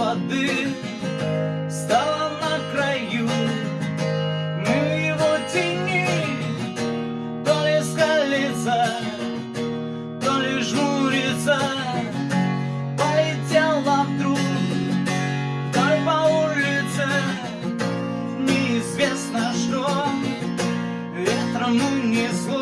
беды Стала на краю. Мы его тени То ли скалится То ли жмурится. Полетела вдруг Вдоль по улице. Неизвестно что Ветром унесло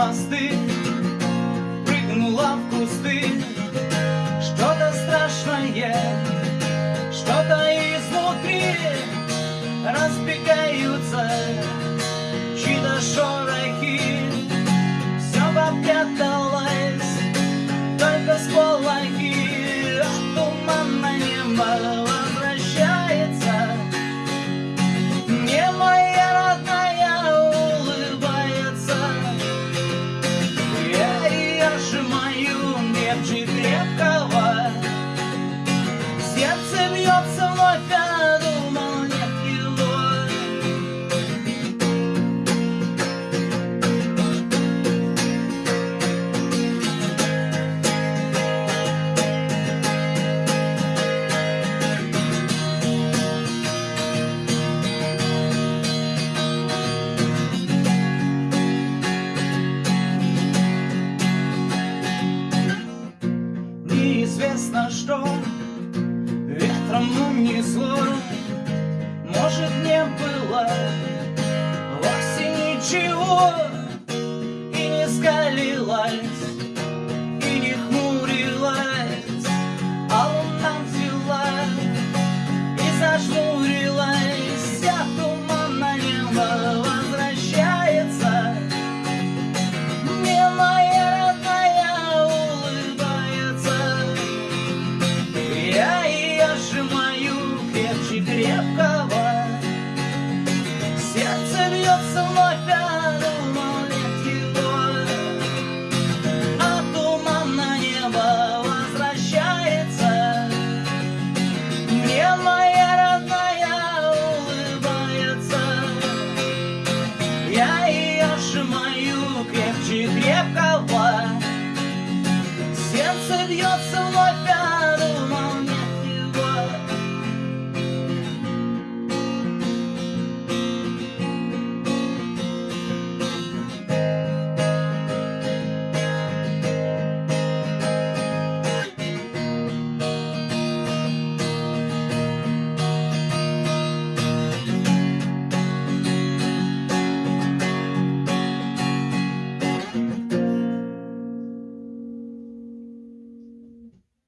мосты Сердце бьется вновь, а думал нет Неизвестно что ветром унесло Может не было вовсе ничего of your soul.